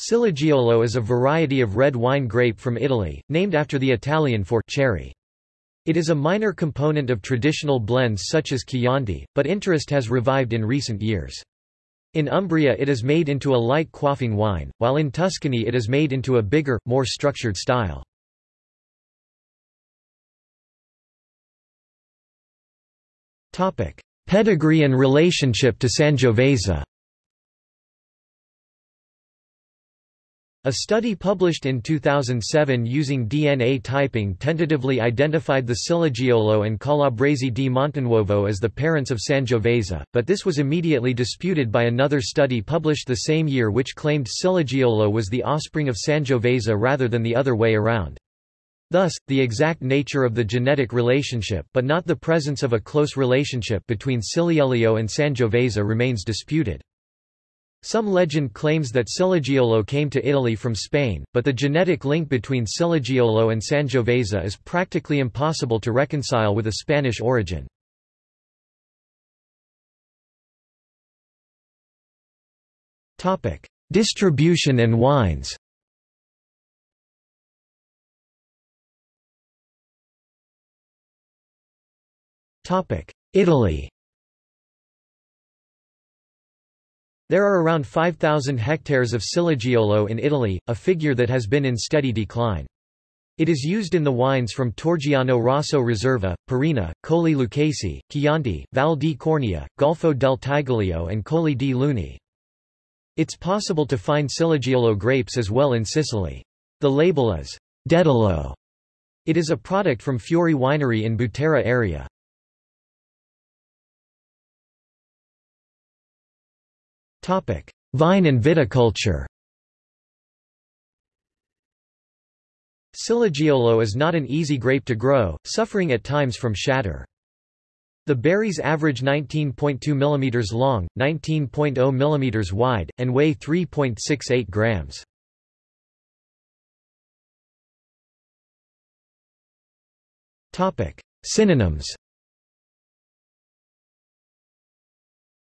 Ciliegiolo is a variety of red wine grape from Italy, named after the Italian for cherry. It is a minor component of traditional blends such as Chianti, but interest has revived in recent years. In Umbria it is made into a light quaffing wine, while in Tuscany it is made into a bigger, more structured style. Pedigree and relationship to Sangiovese A study published in 2007 using DNA typing tentatively identified the Ciliegiolo and Calabrese di Montenuovo as the parents of Sangiovese, but this was immediately disputed by another study published the same year which claimed Ciliegiolo was the offspring of Sangiovese rather than the other way around. Thus, the exact nature of the genetic relationship but not the presence of a close relationship between Ciliegiolo and Sangiovese remains disputed. Some legend claims that Ciliegiolo came to Italy from Spain, but the genetic link between Ciliegiolo and Sangiovese is practically impossible to reconcile with a Spanish origin. Distribution and wines Italy There are around 5,000 hectares of Ciliegiolo in Italy, a figure that has been in steady decline. It is used in the wines from Torgiano Rosso Riserva, Parrina, Colli Lucchesi, Chianti, Val di Cornia, Golfo del Tigullio and Colli di Luni. It's possible to find Ciliegiolo grapes as well in Sicily. The label is Dedalo. It is a product from Fiori Winery in Butera area. Vine and viticulture Ciliegiolo is not an easy grape to grow, suffering at times from shatter. The berries average 19.2 mm long, 19.0 mm wide, and weigh 3.68 grams. Synonyms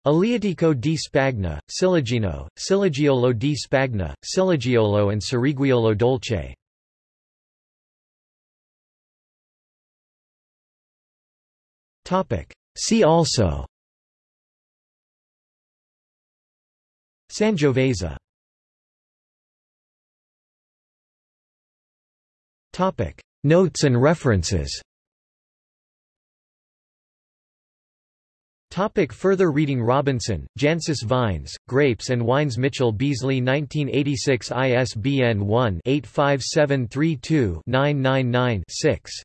Aleatico di Spagna, Ciliegino, Ciliegiolo di Spagna, Ciliegiuolo and Ciliegiuolo dolce. See also. Sangiovese. Notes and references Topic further reading Robinson, Jancis Vines, Grapes and Wines Mitchell Beazley 1986 ISBN 1-85732-999-6